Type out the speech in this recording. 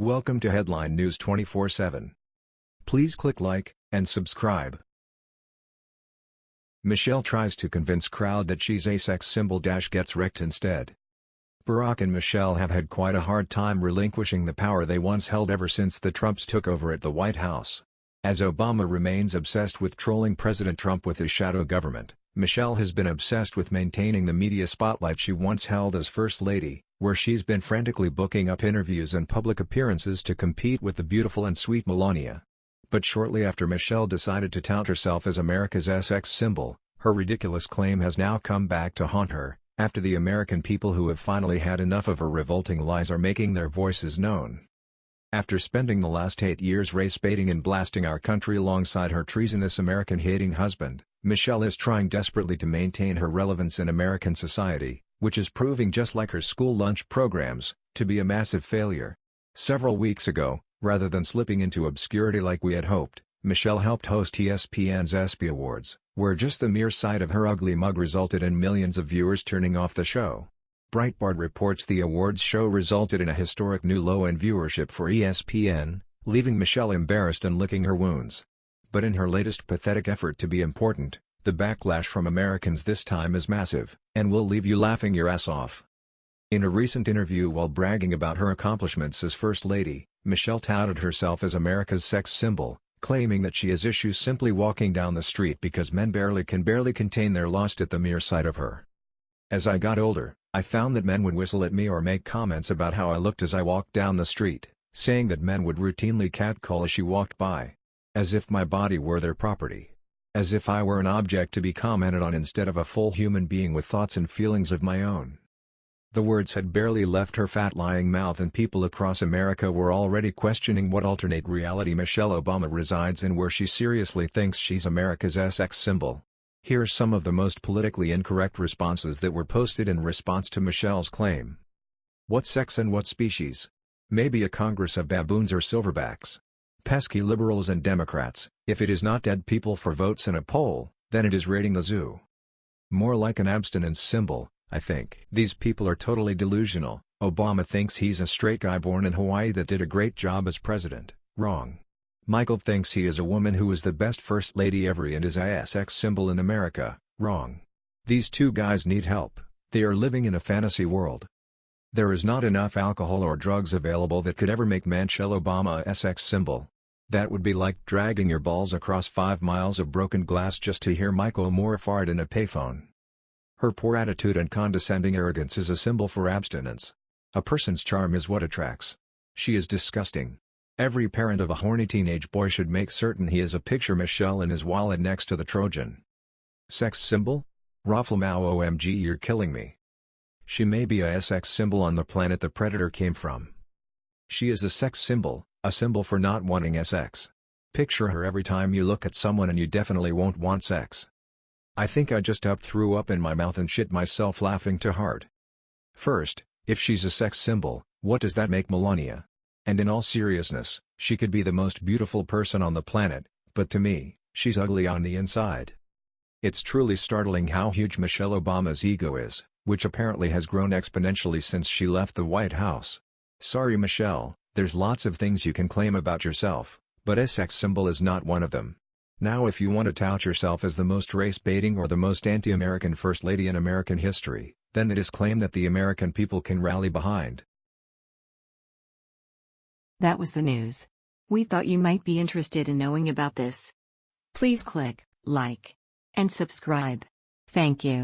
Welcome to Headline News 24/7. Please click like and subscribe. Michelle tries to convince crowd that she's a sex symbol dash gets wrecked instead. Barack and Michelle have had quite a hard time relinquishing the power they once held ever since the Trumps took over at the White House. As Obama remains obsessed with trolling President Trump with his shadow government, Michelle has been obsessed with maintaining the media spotlight she once held as First Lady, where she's been frantically booking up interviews and public appearances to compete with the beautiful and sweet Melania. But shortly after Michelle decided to tout herself as America's sex symbol, her ridiculous claim has now come back to haunt her, after the American people who have finally had enough of her revolting lies are making their voices known. After spending the last eight years race-baiting and blasting our country alongside her treasonous American-hating husband, Michelle is trying desperately to maintain her relevance in American society, which is proving just like her school lunch programs, to be a massive failure. Several weeks ago, rather than slipping into obscurity like we had hoped, Michelle helped host ESPN's ESPY Awards, where just the mere sight of her ugly mug resulted in millions of viewers turning off the show. Breitbart reports the awards show resulted in a historic new low in viewership for ESPN, leaving Michelle embarrassed and licking her wounds. But in her latest pathetic effort to be important, the backlash from Americans this time is massive, and will leave you laughing your ass off. In a recent interview while bragging about her accomplishments as First Lady, Michelle touted herself as America's sex symbol, claiming that she has issues simply walking down the street because men barely can barely contain their lust at the mere sight of her. As I got older, I found that men would whistle at me or make comments about how I looked as I walked down the street, saying that men would routinely catcall as she walked by. As if my body were their property. As if I were an object to be commented on instead of a full human being with thoughts and feelings of my own. The words had barely left her fat lying mouth and people across America were already questioning what alternate reality Michelle Obama resides in where she seriously thinks she's America's sex symbol. Here are some of the most politically incorrect responses that were posted in response to Michelle's claim. What sex and what species? Maybe a congress of baboons or silverbacks. Pesky liberals and Democrats, if it is not dead people for votes in a poll, then it is raiding the zoo. More like an abstinence symbol, I think. These people are totally delusional, Obama thinks he's a straight guy born in Hawaii that did a great job as president, wrong. Michael thinks he is a woman who was the best first lady ever and is a sex symbol in America, wrong. These two guys need help, they are living in a fantasy world. There is not enough alcohol or drugs available that could ever make Michelle Obama a sex symbol. That would be like dragging your balls across 5 miles of broken glass just to hear Michael Moore fart in a payphone. Her poor attitude and condescending arrogance is a symbol for abstinence. A person's charm is what attracts. She is disgusting. Every parent of a horny teenage boy should make certain he has a picture Michelle in his wallet next to the Trojan. Sex symbol? ROFLMAO OMG you're killing me. She may be a sex symbol on the planet the predator came from. She is a sex symbol, a symbol for not wanting sex. Picture her every time you look at someone and you definitely won't want sex. I think I just up threw up in my mouth and shit myself laughing too hard. First, if she's a sex symbol, what does that make Melania? And in all seriousness, she could be the most beautiful person on the planet, but to me, she's ugly on the inside. It's truly startling how huge Michelle Obama's ego is, which apparently has grown exponentially since she left the White House. Sorry Michelle, there's lots of things you can claim about yourself, but a sex symbol is not one of them. Now if you want to tout yourself as the most race-baiting or the most anti-American First Lady in American history, then it is claim that the American people can rally behind. That was the news. We thought you might be interested in knowing about this. Please click like and subscribe. Thank you.